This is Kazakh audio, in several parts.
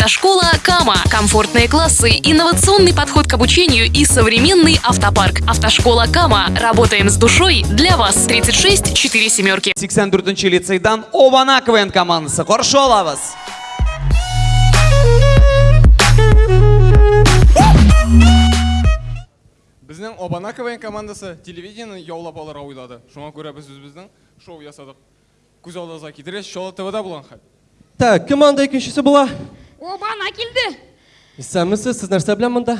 Автошкола Кама. Комфортные классы, инновационный подход к обучению и современный автопарк. Автошкола Кама. Работаем с душой для вас. 36 4 семерки. 84 лицейдан Обана КВН командасы. Қаршы олабыз. Біздің Обана КВН командасы телевидениені яулап алырға ойлады. Шуңа көрә біз өзіміздің шоу ясадық. Күз алдыңызға кетіресіз, Шола ТВ-да болған хәл. Так, кім анда екіншісі була? Обана келді. Сәмісіз, сіз нәрсе білән мұнда?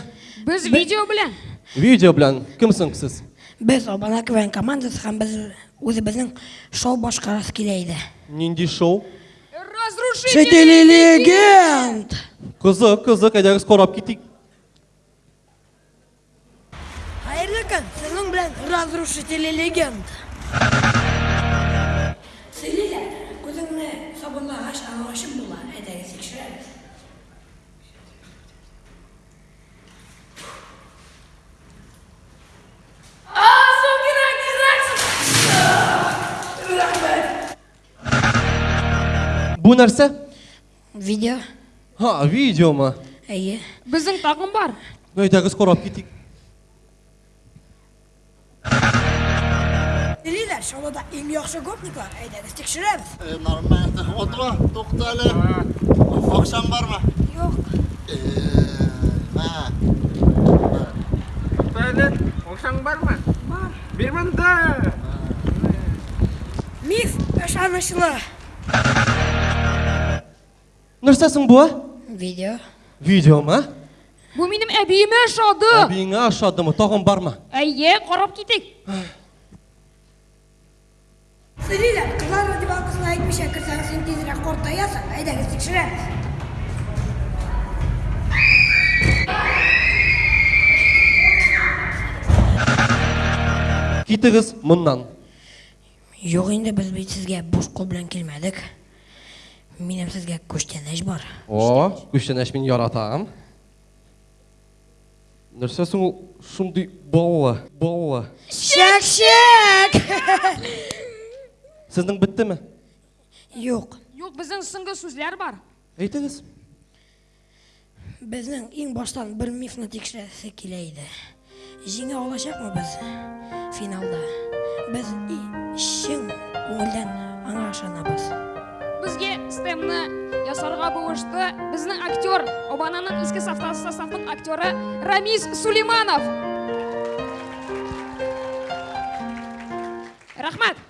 Біз видео білән. Видео білән, кімсің сіз? Біз Обана КВН командасы һәм біз өзіміздің шоу башқарасы келейді. Нинди шоу? Разрушители легенд! Қызық, қызық, әдәгіз қорап кетейік. Хайырлы күн, сіздің білән разрушители легенд. Сөйлейлер, көзіңні сабынлағаш аңлашып була, Бұл нәрсе? Видео, Ха, видео ма? әйе. Біздің тағым бар. Әдәгіз қорап кетейік. Сөйлейлер, шоуда ең яхшы гопниклар, әдәге текшерәбез. Ee, Normalde oturma, doktorlar. Akşam var mı? Yok. Ee, ha. Бәлет, оқшаң бар ма? Бар. Бермәнді. Миф, ышанычлы. Нәрсесің бұ? Видео, Видео ма? Бұл менің әбейіме шады. Әбейіңе ашады ма? Тағын бар ма? Әйе, қарап кетейік. Сөйлейлер, қызлар раздевалкасына айтмыша кірсең сен тезірек қортаясың, әйдәге текшерәбез. Кетігіз мұннан. Жоқ енді біз бит сізге бош қол белән келмәдік. Минем сезгә күчтәнәш бар. О, күштен әш мен яратам. Нәрсесің ул шундый балла, балла. Шәк-шәк! Сіздің біттіме? Юк, Жоқ, біздің сыңғы сөзлер бар. Әйтіңіз. безнең иң баштан бер мифны тикшерәсе килә иде. Җиңә алачакмы без финалда? Без ясарға бұғышты біздің актер, Обананың ескі составның актері Рамиз Сулейманов. Рахмат.